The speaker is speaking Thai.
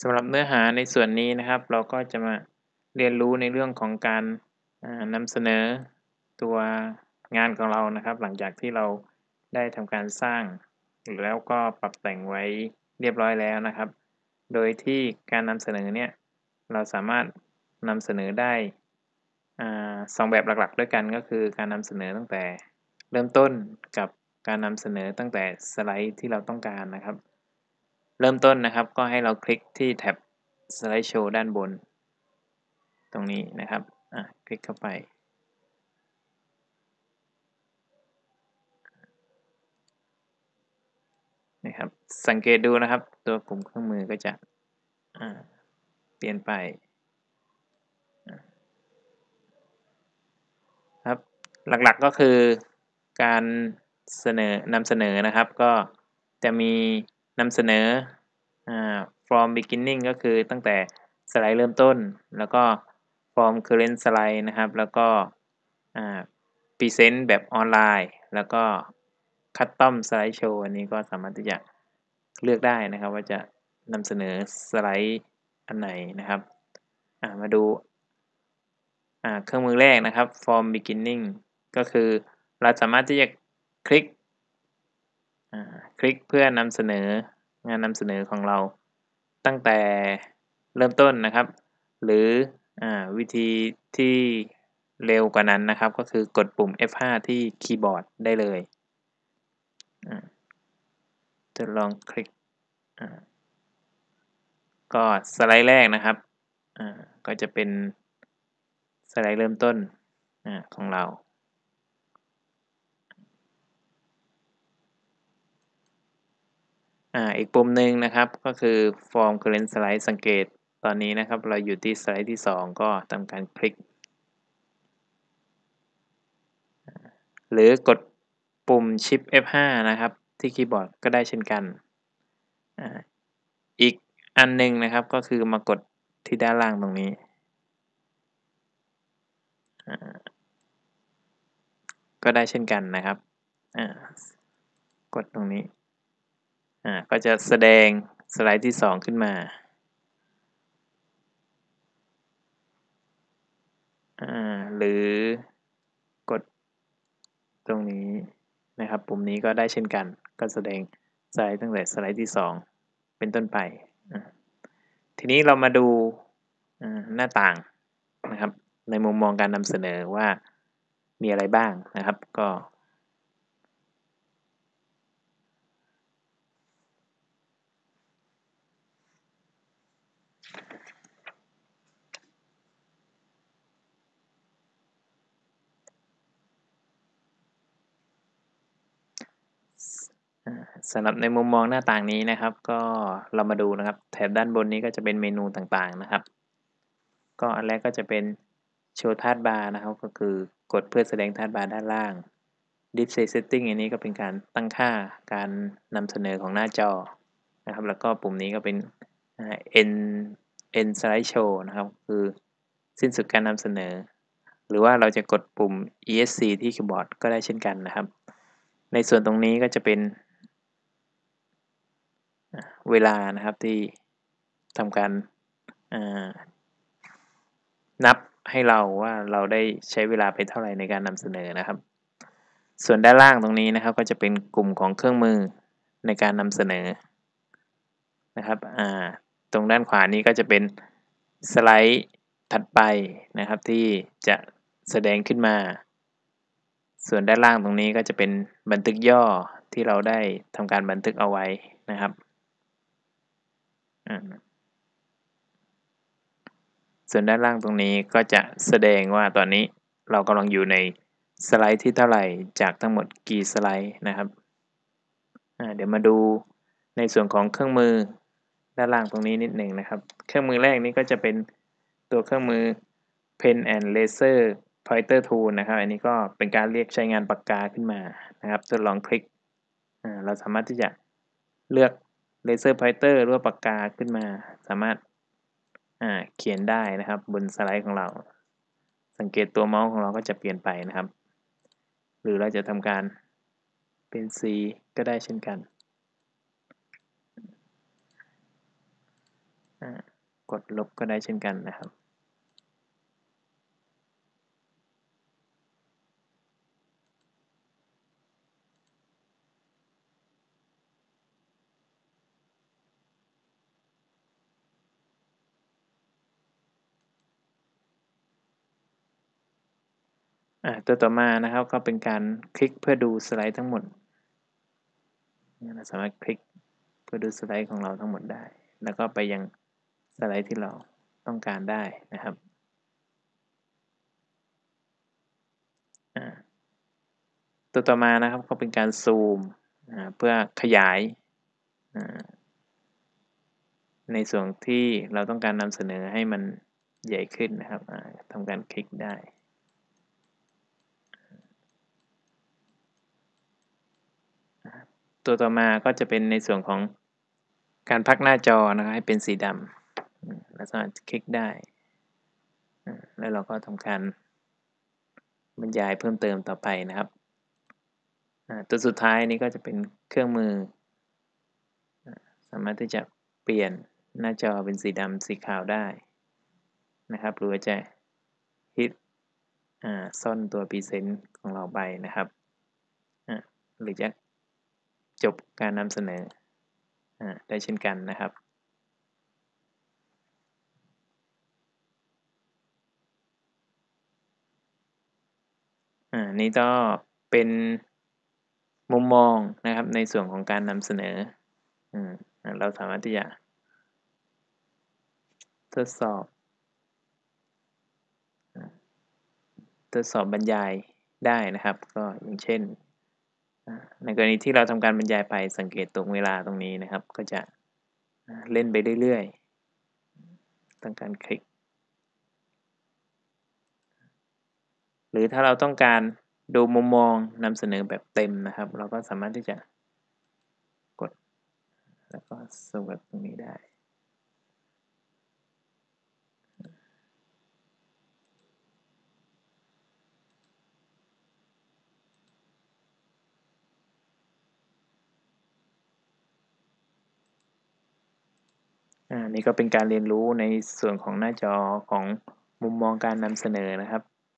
สำหรับเนื้อหาในส่วนนี้นะครับ เราก็จะมาเรียนรู้ในเรื่องของการนำเสนอตัวงานของเรานะครับ หลังจากที่เราได้ทำการสร้าง แล้วก็ปรับแต่งไว้เรียบร้อยแล้วนะครับ โดยที่การนำเสนอเนี่ยเราสามารถนำเสนอได้สองแบบหลักๆ ด้วยกันก็คือการนำเสนอตั้งแต่เริ่มต้นกับการนำเสนอตั้งแต่สไลด์ที่เราต้องการนะครับ เริ่มต้นนะครับก็ให้เราคลิกที่แท็บสไลด์โชว์ด้านบน ตรงนี้นะครับอะคลิกเข้าไป นะครับ สังเกตดูนะครับ ตัวกลุ่มเครื่องมือก็จะเปลี่ยนไปครับหลักๆก็คือการเสนอนำเสนอนะครับ ก็จะมีนำเสนอ from beginning ก็คือตั้งแต่สไลด์เริ่มต้น แล้วก็ from current slide นะครับ แล้วก็ present แบบออนไลน์ แล้วก็คัสตอมสไลด์โชว์อันนี้ก็สามารถที่จะเลือกได้นะครับ ว่าจะนำเสนอสไลด์อันไหนนะครับมาดูเครื่องมือแรกนะครับ form beginning ก็คือเราสามารถที่จะคลิกคลิกเพื่อนำเสนอ งานนำเสนอของเราตั้งแต่เริ่มต้นนะครับ หรืออวิธีที่เร็วกว่านั้นนะครับ ก็คือกดปุ่ม F5 ที่คีย์บอร์ดได้เลยจะลองคลิกก็สไลด์แรกนะครับก็จะเป็นสไลด์เริ่มต้นของเรา อีกปุ่มหนึ่งนะครับก็คือ Form Current Slide สังเกตตอนนี้นะครับ เราอยู่ที่สไลด์ที่ 2 ก็ทำการคลิก หรือกดปุ่ม Shift F5 นะครับ ที่คีย์บอร์ดก็ได้เช่นกัน อีกอันหนึ่งนะครับก็คือมากดที่ด้านล่างตรงนี้ ก็ได้เช่นกันนะครับ กดตรงนี้ อ่าก็จะแสดงสไลด์ที่ 2 ขึ้นมาอ่าหรือกดตรงนี้นะครับปุ่มนี้ก็ได้เช่นกัน ก็แสดงสไลด์ตั้งแต่สไลด์ที่ 2 เป็นต้นไปทีนี้เรามาดูหน้าต่างนะครับ ในมุมมองการนำเสนอว่ามีอะไรบ้างนะครับ ก็ สำหรับในมุมมองหน้าต่างนี้นะครับ ก็เรามาดูนะครับ แถบด้านบนนี้ก็จะเป็นเมนูต่างๆนะครับ ก็อันแรกก็จะเป็นโชว์ธาตุบาร์นะครับ ก็คือกดเพื่อแสดงธาตุบาร์ด้านล่าง Display Setting อันนี้ก็เป็นการตั้งค่าการนำเสนอของหน้าจอนะครับ แล้วก็ปุ่มนี้ก็เป็น End End Slide Show นะครับ คือสิ้นสุดการนำเสนอ หรือว่าเราจะกดปุ่ม ESC ที่คีย์บอร์ดก็ได้เช่นกันนะครับ ในส่วนตรงนี้ก็จะเป็น เวลานะครับที่ทำการนับให้เราว่าเราได้ใช้เวลาไปเท่าไหร่ในการนำเสนอนะครับ ส่วนด้านล่างตรงนี้นะครับ ก็จะเป็นกลุ่มของเครื่องมือในการนำเสนอนะครับตรงด้านขวานี้ก็จะเป็นสไลด์ถัดไปนะครับที่จะแสดงขึ้นมา ส่วนด้านล่างตรงนี้ก็จะเป็นบันทึกย่อที่เราได้ทำการบันทึกเอาไว้นะครับ ส่วนด้านล่างตรงนี้ก็จะแสดงว่าตอนนี้เรากำลังอยู่ในสไลด์ที่เท่าไหร่จากทั้งหมดกี่สไลด์นะครับเดี๋ยวมาดูในส่วนของเครื่องมือด้านล่างตรงนี้นิดหนึ่งนะครับ เครื่องมือแรกนี้ก็จะเป็นตัวเครื่องมือ Pen and Laser Pointer Tool นะครับ อันนี้ก็เป็นการเรียกใช้งานปากกาขึ้นมานะครับทดลองคลิก เราสามารถที่จะเลือก laser pointer หรือว่าปากกาขึ้นมา สามารถเขียนได้นะครับบนสไลด์ของเรา สังเกตตัวเมาส์ของเราก็จะเปลี่ยนไปนะครับ หรือเราจะทำการเป็น C ก็ได้เช่นกัน กดลบก็ได้เช่นกันนะครับ อ่า ตัวต่อมานะครับก็เป็นการคลิกเพื่อดูสไลด์ทั้งหมดเราสามารถคลิกเพื่อดูสไลด์ของเราทั้งหมดได้ แล้วก็ไปยังสไลด์ที่เราต้องการได้นะครับตัวต่อมานะครับก็เป็นการซูมเพื่อขยาย ในส่วนที่เราต้องการนำเสนอให้มันใหญ่ขึ้นนะครับทำการคลิกได้ ตัวต่อมาก็จะเป็นในส่วนของการพักหน้าจอนะครับให้เป็นสีดำเราสามารถคลิกได้ แล้วเราก็ทำการบรรยายเพิ่มเติมต่อไปนะครับ ตัวสุดท้ายนี้ก็จะเป็นเครื่องมือ สามารถที่จะเปลี่ยนหน้าจอเป็นสีดำสีขาวได้นะครับ หรือจะฮิตซ่อนตัวพรีเซนต์ของเราไปนะครับหรือจะ จบการนำเสนออได้เช่นกันนะครับอ่านี่ก็เป็นมุมมองนะครับในส่วนของการนำเสนออเราสามารถที่จะทดสอบทดสอบบรรยายได้นะครับ ก็อย่างเช่น ในกรณีที่เราทำการบรรยายไปสังเกตตรงเวลาตรงนี้นะครับ ก็จะเล่นไปเรื่อยๆต้องการคลิก หรือถ้าเราต้องการดูมุมมองนำเสนอแบบเต็มนะครับ เราก็สามารถที่จะกด แล้วก็สวัสดตรงนี้ได้ นี่ก็เป็นการเรียนรู้ในส่วนของหน้าจอของมุมมองการนำเสนอนะครับ